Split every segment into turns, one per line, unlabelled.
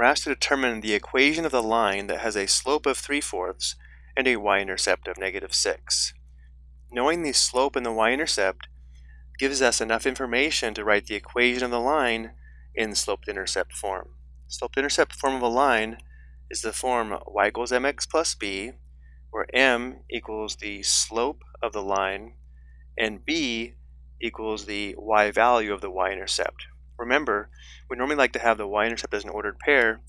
we're asked to determine the equation of the line that has a slope of 3 fourths and a y-intercept of negative 6. Knowing the slope and the y-intercept gives us enough information to write the equation of the line in slope-intercept form. Slope-intercept form of a line is the form y equals mx plus b, where m equals the slope of the line and b equals the y value of the y-intercept. Remember, we normally like to have the y-intercept as an ordered pair.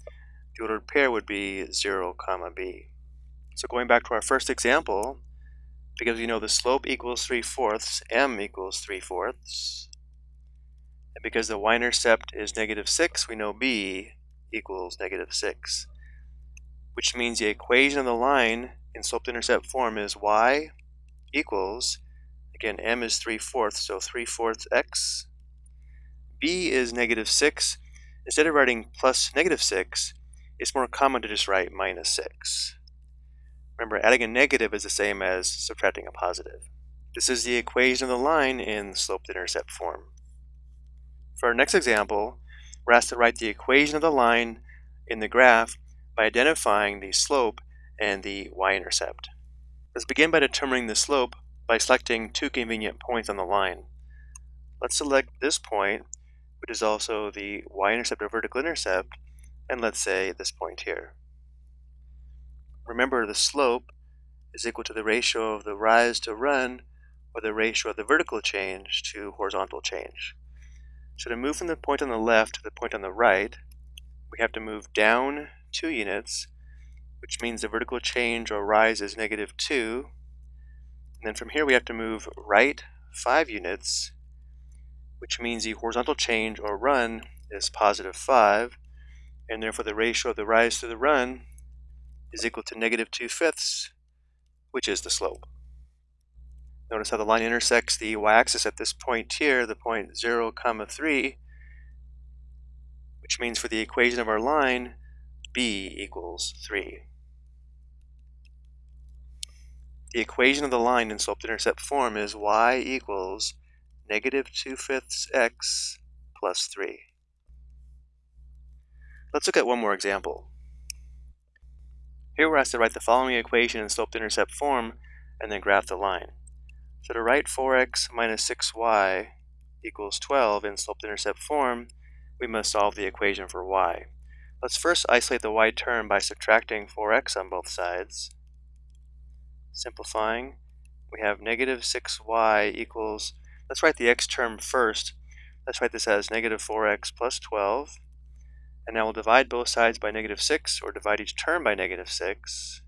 The ordered pair would be 0, comma b. So going back to our first example, because we know the slope equals 3 fourths, m equals 3 fourths, and because the y-intercept is negative 6, we know b equals negative 6, which means the equation of the line in slope-intercept form is y equals, again, m is 3 fourths, so 3 fourths x b is negative 6. Instead of writing plus negative 6, it's more common to just write minus 6. Remember, adding a negative is the same as subtracting a positive. This is the equation of the line in slope-intercept form. For our next example, we're asked to write the equation of the line in the graph by identifying the slope and the y-intercept. Let's begin by determining the slope by selecting two convenient points on the line. Let's select this point which is also the y-intercept or vertical intercept, and let's say this point here. Remember the slope is equal to the ratio of the rise to run or the ratio of the vertical change to horizontal change. So to move from the point on the left to the point on the right, we have to move down 2 units, which means the vertical change or rise is negative 2. And then from here we have to move right 5 units, which means the horizontal change or run is positive 5, and therefore the ratio of the rise to the run is equal to negative 2 fifths, which is the slope. Notice how the line intersects the y-axis at this point here, the point 0, comma 3, which means for the equation of our line, b equals 3. The equation of the line in slope-intercept form is y equals negative 2 fifths x plus 3. Let's look at one more example. Here we're asked to write the following equation in slope-intercept form and then graph the line. So to write 4x minus 6y equals 12 in slope-intercept form, we must solve the equation for y. Let's first isolate the y term by subtracting 4x on both sides. Simplifying, we have negative 6y equals Let's write the x term first. Let's write this as negative 4x plus 12. And now we'll divide both sides by negative 6, or divide each term by negative 6.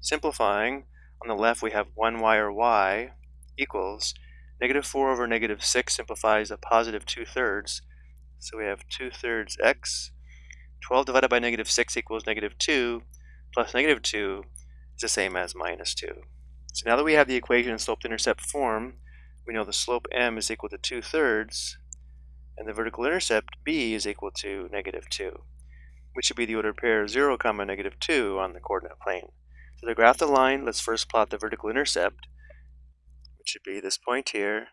Simplifying, on the left we have 1y or y equals negative 4 over negative 6 simplifies a positive 2 thirds. So we have 2 thirds x. 12 divided by negative 6 equals negative 2, plus negative 2 is the same as minus 2. So now that we have the equation in slope-intercept form, we know the slope m is equal to 2 thirds, and the vertical intercept b is equal to negative 2, which should be the ordered pair 0, comma negative 2 on the coordinate plane. So to graph the line, let's first plot the vertical intercept, which should be this point here.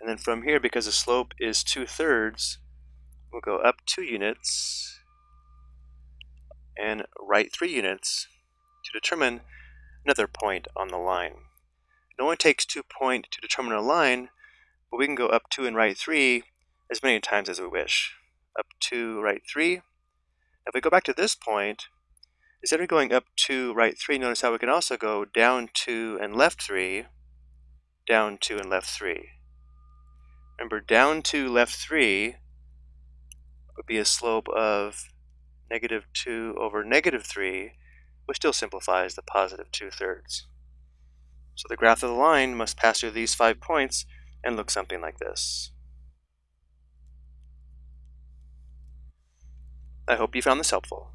And then from here, because the slope is 2 thirds, we'll go up 2 units and right 3 units to determine another point on the line. It only takes two point to determine a line, but we can go up two and right three as many times as we wish. Up two, right three. If we go back to this point, instead of going up two, right three, notice how we can also go down two and left three, down two and left three. Remember, down two, left three would be a slope of negative 2 over negative 3, which still simplifies the positive 2 thirds. So the graph of the line must pass through these five points and look something like this. I hope you found this helpful.